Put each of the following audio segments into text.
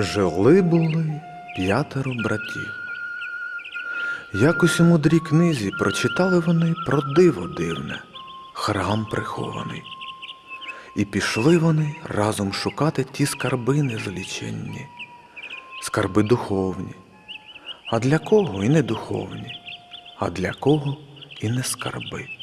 Жили були п'ятеро братів. Якось у мудрій книзі прочитали вони про диво дивне, храм прихований. І пішли вони разом шукати ті скарби незліченні, скарби духовні. А для кого і не духовні, а для кого і не скарби.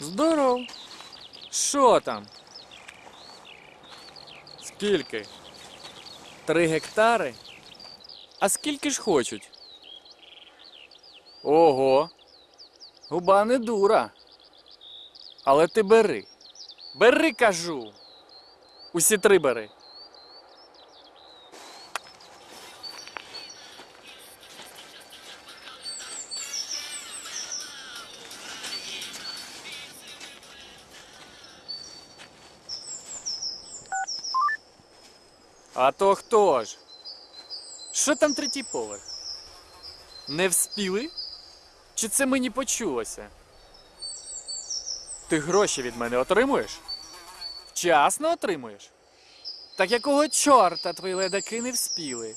Здоров. Що там? Скільки? Три гектари? А скільки ж хочуть? Ого. Губа не дура. Але ти бери. Бери, кажу. Усі три бери. А то хто ж? Що там третій поверх? Не вспіли? Чи це мені почулося? Ти гроші від мене отримуєш? Вчасно отримуєш? Так якого чорта твої ледаки не вспіли?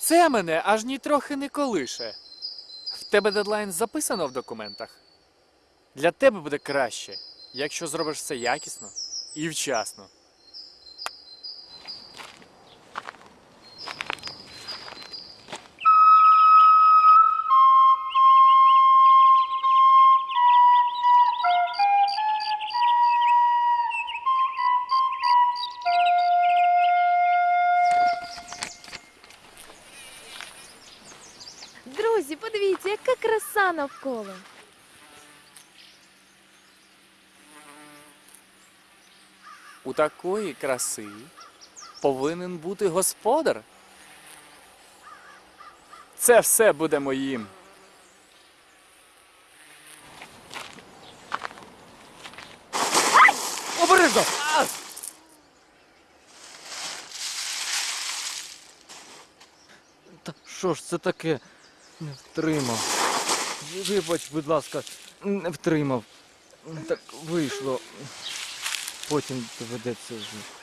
Це мене аж нітрохи не колише. В тебе дедлайн записано в документах. Для тебе буде краще, якщо зробиш все якісно і вчасно. У такої краси повинен бути господар. Це все буде моїм. Обережно! Та що ж це таке? Не втримав. Вибач, будь ласка, не втримав. Так вийшло. Потім доведеться вже.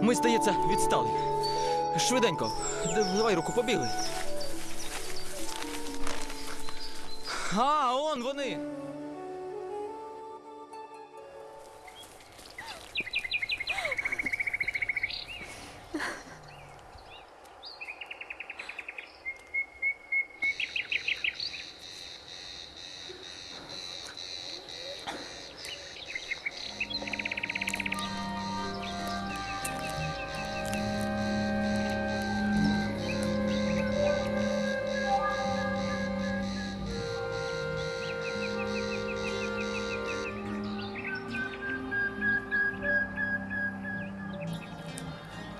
Ми, здається, відстали. Швиденько. Давай руку побігли. А, он вони.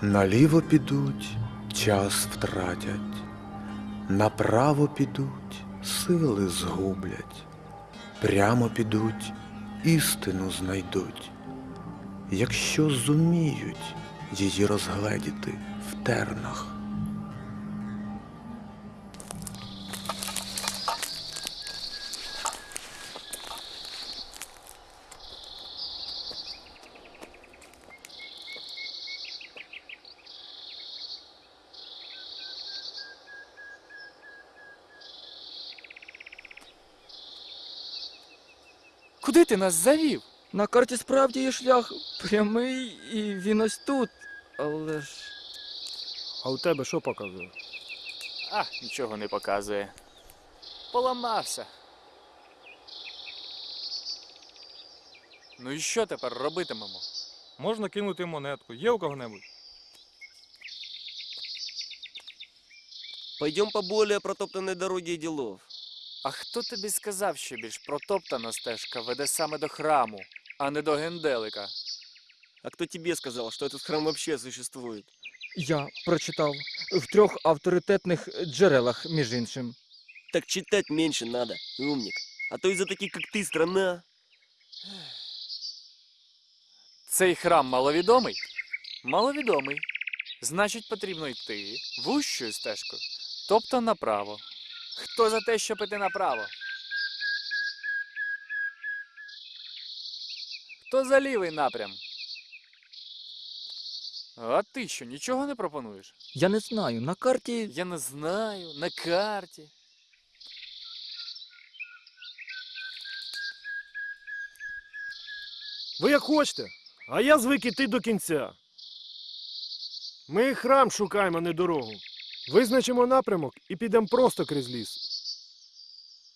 Наліво підуть, час втратять, направо підуть, сили згублять, прямо підуть, істину знайдуть, якщо зуміють її розгледіти в тернах. Нас завів? На карті справді є шлях прямий, і він ось тут. Але ж. А у тебе що показує? А, нічого не показує. Поламався. Ну і що тепер робитимемо? Можна кинути монетку. Є у кого-небудь? Пойдем по более протоптанной дороге делов. А хто тобі сказав, що більш протоптана стежка веде саме до храму, а не до генделика? А кто тебе сказал, что этот храм вообще существует? Я прочитав в трьох авторитетних джерелах, між іншим. Так читать меньше надо, умник. А то из-за таких, как ты, страна... Цей храм маловідомий? Маловідомий. Значить, потрібно йти вущою стежкою, тобто направо. Хто за те, щоб іти направо? Хто за лівий напрям? А ти що, нічого не пропонуєш? Я не знаю, на карті. Я не знаю, на карті. Ви як хочете, а я звик іти до кінця. Ми храм шукаємо, а не дорогу. Визначимо напрямок і підемо просто крізь ліс.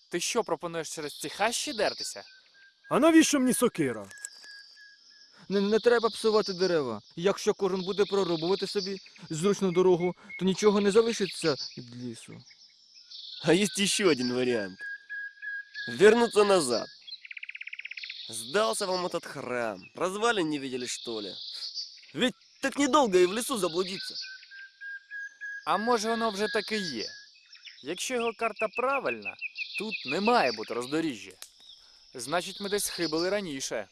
Ти що пропонуєш через ці хащі дертися? А навіщо мені сокира? Не, не треба псувати дерева. Якщо кожен буде прорубувати собі зручну дорогу, то нічого не залишиться від лісу. А есть еще один вариант. Вернуться назад. Сдался вам этот храм. Развалин не видели, что ли? Ведь так недолго и в лесу заблудиться. А може воно вже таки є? Якщо його карта правильна, тут не має бути роздоріжжя. Значить, ми десь хибили раніше.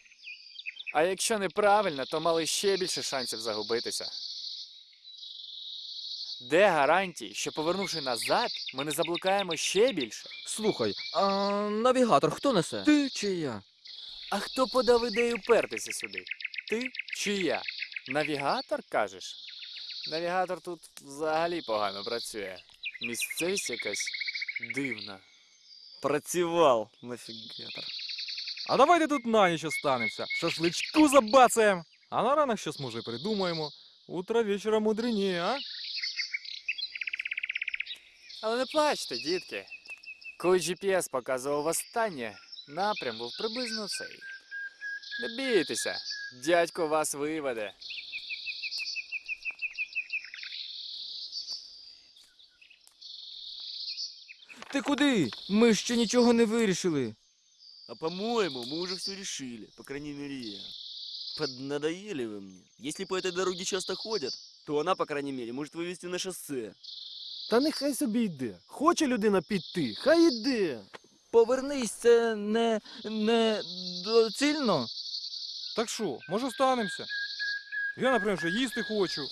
А якщо неправильно, то мали ще більше шансів загубитися. Де гарантії, що повернувши назад, ми не заблукаємо ще більше? Слухай, а навігатор хто несе? Ти чи я? А хто подав ідею пертися сюди? Ти чи я? Навігатор кажеш? Навігатор тут взагалі погано працює. Місцевість якась дивна. Працевал, нафигатор. А давайте тут на ніч останемося. Шашличку забацаємо. А на ранок щось може придумаємо. Утро вечора мудрені, а? Але не плачте, дітки. Коли GPS показував останнє, напрям був приблизно цей. Не бійтеся, дядько вас виведе. Ти куди? Ми ще нічого не вирішили. А по-моему, мы уже все решили. По крайней мере, я. Поднадоели вы мне. Если по этой дороге часто ходят, то она, по крайней мере, может вывести на шоссе. Та нехай собі йде. Хоче людина піти, хай іде. Повернись, це не, не доцільно. Так що, може останемося? Я, наприклад, вже їсти хочу.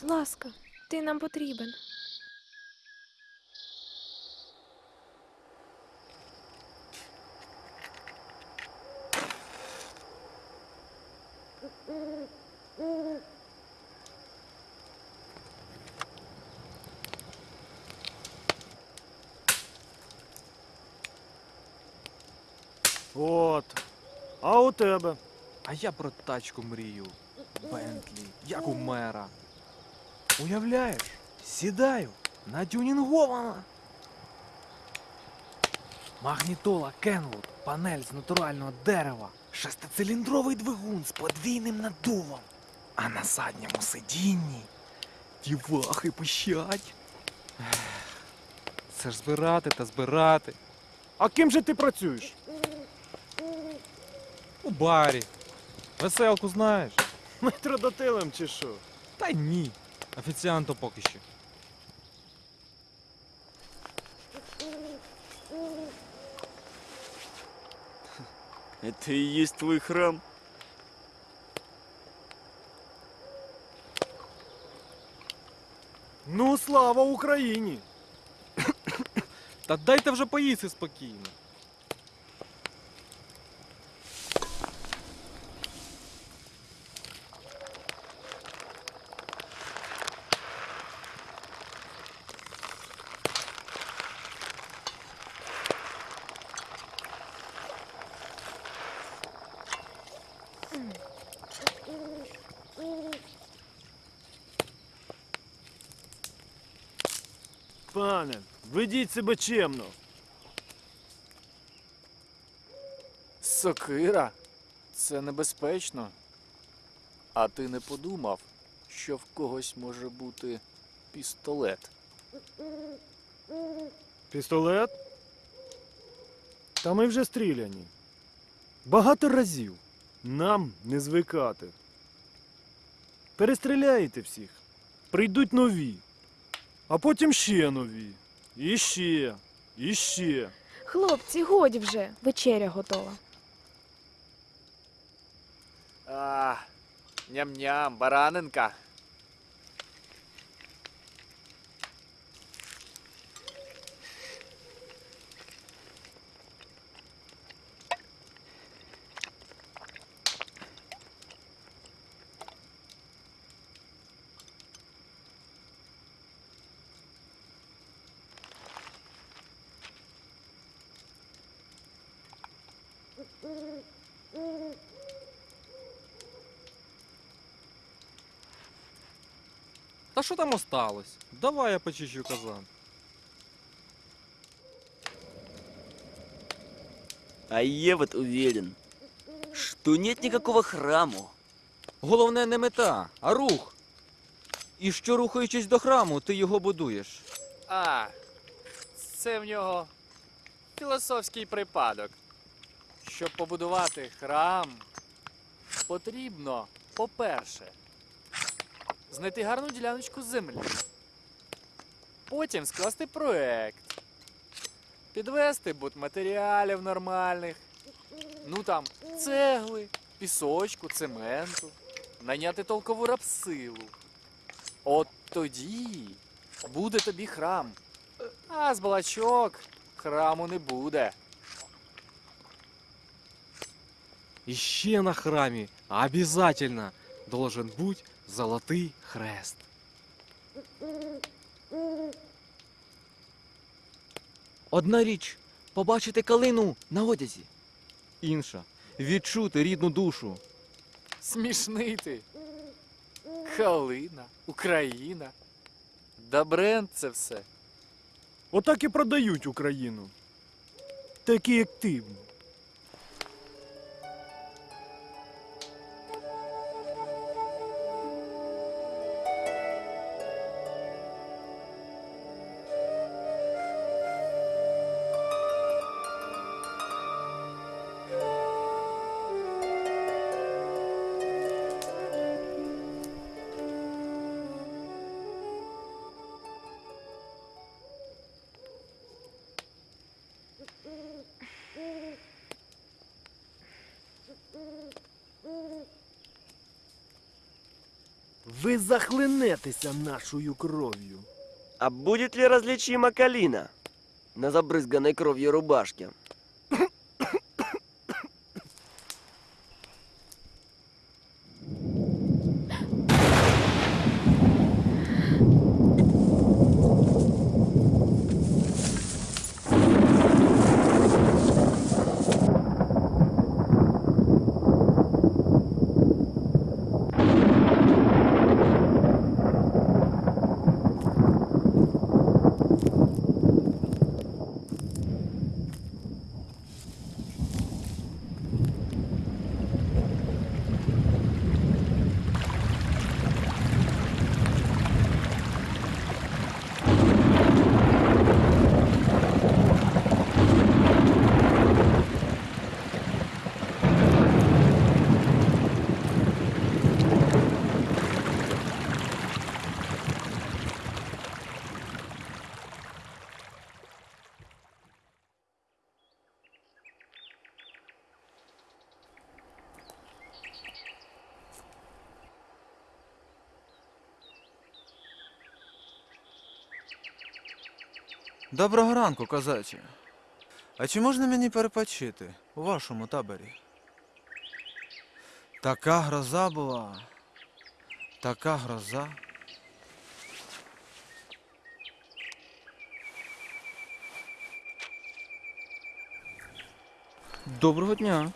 Будь ласка, ти нам потрібен. От. А у тебе? А я про тачку мрію. Бентлі, як у мера. Уявляєш, сідаю, на натюнінгована. Магнітола Кенвуд, панель з натурального дерева, шестициліндровий двигун з подвійним надувом, а на задньому сидінні дівахи пищать. Це ж збирати та збирати. А ким же ти працюєш? У барі. Веселку знаєш? Метродотилем чи що? Та ні. Офіціантом поки що. Это и есть твой храм? Ну, слава Україні! Та дайте вже поїсти спокійно. Пане, ведіть себе чемно. Сокира? Це небезпечно. А ти не подумав, що в когось може бути пістолет? Пістолет? Та ми вже стріляні. Багато разів. Нам не звикати. Перестріляєте всіх. Прийдуть нові. А потім ще нові. І ще. І ще. Хлопці, годі вже. Вечеря готова. А, ням-ням, баранинка. Та що там осталось? Давай я почищу казан. А я вот уверен, что нет никакого храму. Головне не мета, а рух. І що рухаючись до храму, ти його будуєш. А, це в нього філософський припадок. Щоб побудувати храм, потрібно, по-перше, знайти гарну діляночку землі. Потім скласти проект, підвести будматеріалів нормальних, ну там цегли, пісочку, цементу, найняти толкову рапсилу. От тоді буде тобі храм. А з балачок храму не буде. І ще на храмі обязательно должен бути золотий хрест. Одна річ побачити калину на одязі. Інша відчути рідну душу. Смішний ти. Калина, Україна. Да бренд це все. Отак і продають Україну. Такі, як ти. Захлинетеся нашою кров'ю. А будет ли различима калина на забрызганной кровью рубашке? Доброго ранку, козаче. А чи можна мені перепочити у вашому таборі? Така гроза була. Така гроза. Доброго дня.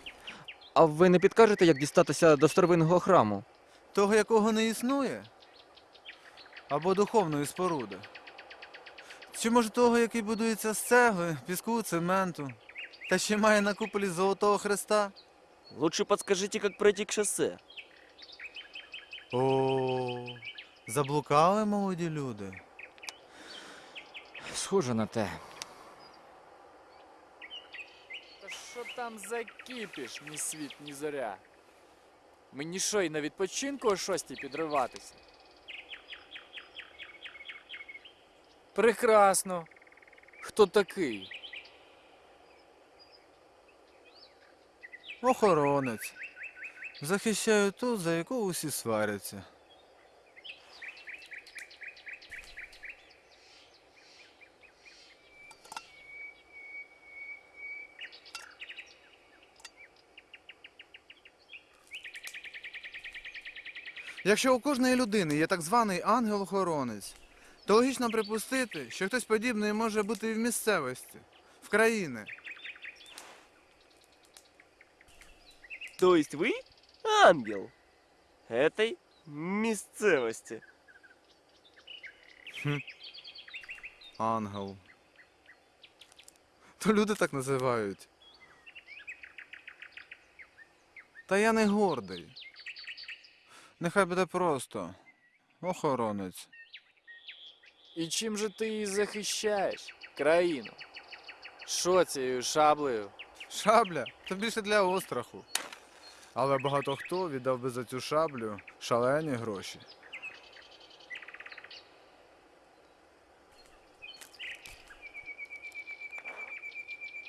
А ви не підкажете, як дістатися до старовинного храму? Того, якого не існує? Або духовної споруди? Чи може того, який будується з цегли, піску, цементу, та ще має на куполі Золотого Христа? Лучше подскажите, как пройти к шоссе. О, заблукали молоді люди. Схоже на те. Та що там за кіпіш, ні світ, ні зоря? Мені що, і на відпочинку о шостій підриватися? Прекрасно. Хто такий? Охоронець. Захищаю ту, за яку усі сваряться. Якщо у кожної людини є так званий ангел-охоронець, то логічно припустити, що хтось подібний може бути і в місцевості, в країні. То есть вы ангел этой мисцевости? Ангел. То люди так називають. Та я не гордий. Нехай буде просто. Охоронець. І чим же ти її захищаєш? Країну? Що цією шаблею? Шабля то більше для остраху. Але багато хто віддав би за цю шаблю шалені гроші.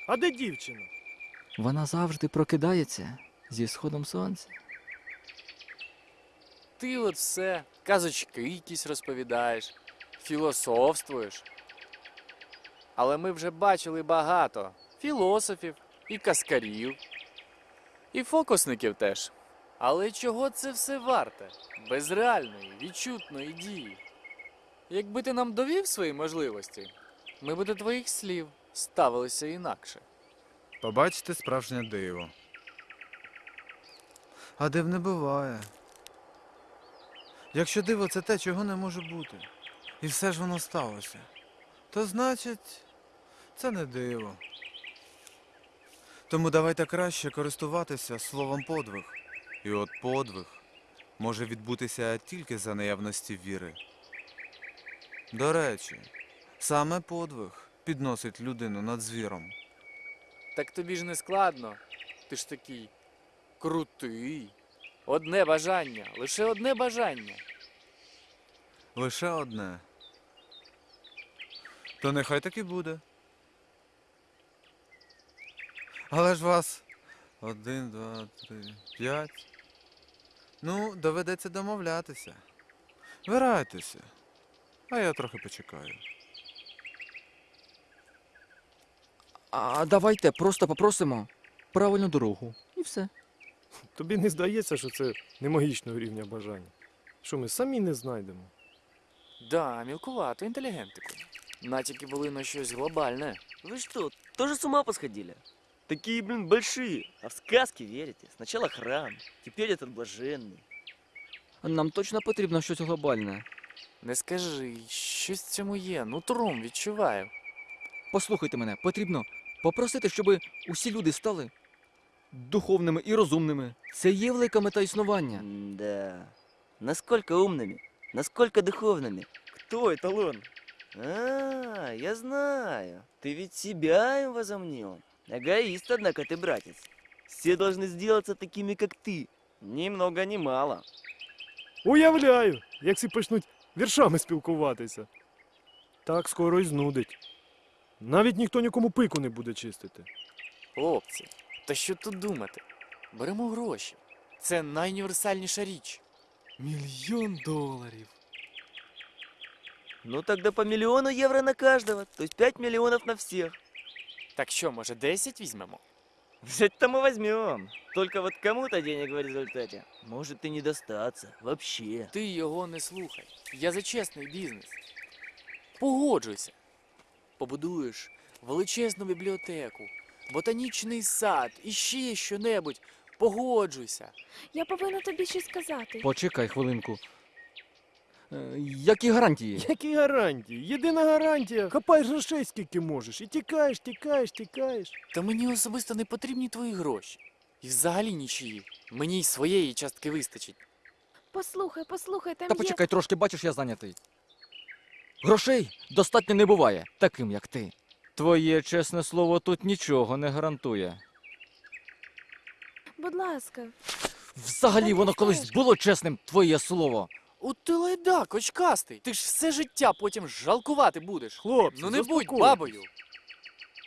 А де дівчина? Вона завжди прокидається зі сходом сонця. Ти от все, казочки якісь розповідаєш, філософствуєш. Але ми вже бачили багато філософів і каскарів, і фокусників теж. Але чого це все варте? Без реальної, відчутної дії. Якби ти нам довів свої можливості, ми б до твоїх слів ставилися інакше. Побачите справжнє диво. А див не буває. Якщо диво це те, чого не може бути, і все ж воно сталося, то значить це не диво. Тому давайте краще користуватися словом подвиг. І от подвиг може відбутися тільки за наявності віри. До речі, саме подвиг підносить людину над звіром. Так тобі ж не складно. Ти ж такий крутий. Одне бажання, лише одне бажання. Лише одне. То нехай так і буде. Але ж вас один, два, три, п'ять. Ну, доведеться домовлятися. Вирайтеся. А я трохи почекаю. А давайте просто попросимо правильну дорогу. І все. Тобі не здається, що це не магічного рівня бажання? Що ми самі не знайдемо? Да, мілкувато, інтелігентику. Натяки були на щось глобальне. Вы что, тоже с ума посходили? Такие, блин, большие. А в сказки верите? Сначала храм, теперь этот блаженный. Нам точно потрібно щось глобальне. Не скажи, щось в цьому є, нутром відчуваю. Послухайте мене, потрібно попросити, щоб усі люди стали духовними і розумними. Це є велика мета існування. Да. Насколько умными? Насколько духовными? Кто эталон? А, я знаю. Ты ведь себя им возомнил. Эгоист, однако ты, братец. Все должны сделаться такими, как ты. Ни много, ни мало. Уявляю, як всі почнуть віршами спілкуватися. Так скоро й знудить. Навіть ніхто нікому пику не буде чистити. Хлопці, та що тут думати? Беремо гроші. Це найуніверсальніша річ. Мільйон доларів. Ну тогда по миллиону евро на каждого, то есть 5 миллионов на всех. Так що, може, 10 візьмемо? Взять-то мы возьмем. Только вот кому-то денег в результате может и не достаться. Вообще. Ти його не слухай. Я за чесний бізнес. Погоджуйся. Побудуєш величезну бібліотеку, ботанічний сад і ще що-небудь. Погоджуйся. Я повинна тобі щось сказати. Почекай хвилинку. Е, Які гарантії? Які гарантії? Єдина гарантія. Хапай грошей скільки можеш. І тікаєш, тікаєш, тікаєш. Та мені особисто не потрібні твої гроші. І взагалі нічиї. Мені й своєї частки вистачить. Послухай, послухай, там Та є. почекай трошки, бачиш, я зайнятий. Грошей достатньо не буває, таким як ти. Твоє чесне слово тут нічого не гарантує. Будь ласка, Взагалі Та воно ти колись знаєш. було чесним, твоє слово. От ти лайдак, очкастий. Ти ж все життя потім жалкувати будеш. Хлопці, ну не будь заспокойтесь. бабою.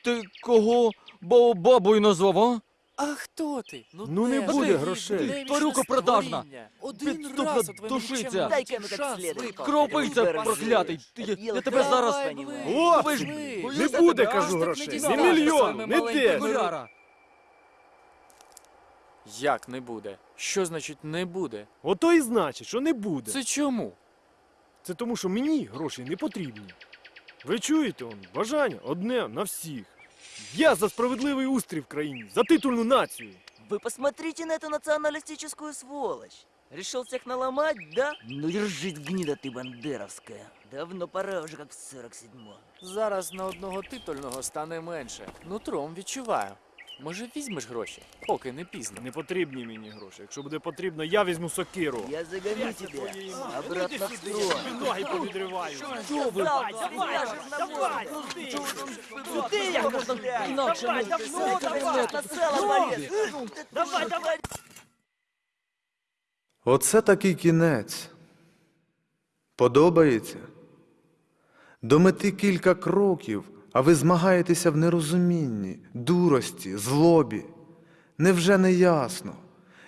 Ти кого бо бабою назвав, а? А хто ти? Ну, не теж буде грошей. Тварюка продажна. створіння. Один Підступна раз у твоєму душиця. нікчемному Дай-ка житті ну шанс следует. випав. Кропивця Ти проклятий. Ти- Я, я тебе Давай, зараз. Давай, Хлопці, бли, Хлопці, бли. бо Не буде, кажу, грошей. Не мільйон, не. Окуляра. Як не буде? Що значить не буде? Ото і значить, що не буде. Це чому? Це тому, що мені гроші не потрібні. Ви чуєте, он, бажання одне на всіх. Я за справедливий устрій в країні, за титульну націю. Вы посмотрите на эту националистическую сволочь. Решил всех наломать, да? Ну держись, гнида ты бандеровская. Давно пора уже, как в 47-м. Зараз на одного титульного стане менше. Нутром відчуваю. Може, візьмеш гроші, поки не пізно. Не потрібні мені гроші. Якщо буде потрібно, я візьму сокиру. Я загоню тебя обратно в строй. Ноги повідриваю. Что вы? Давай, давай, я можно Інакше не давай. Давай, давай. Оце такий кінець. Подобається? До мети кілька кроків, а ви змагаєтеся в нерозумінні, дурості, злобі. Невже не ясно?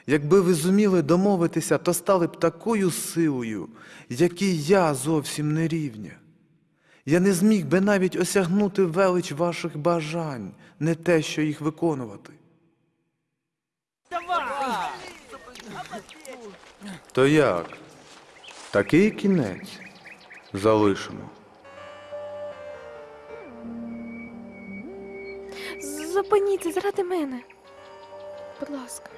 Якби ви зуміли домовитися, то стали б такою силою, якій я зовсім не рівня. Я не зміг би навіть осягнути велич ваших бажань, не те, що їх виконувати. То як? Такий кінець залишимо. Зупиніться заради мене. Будь ласка.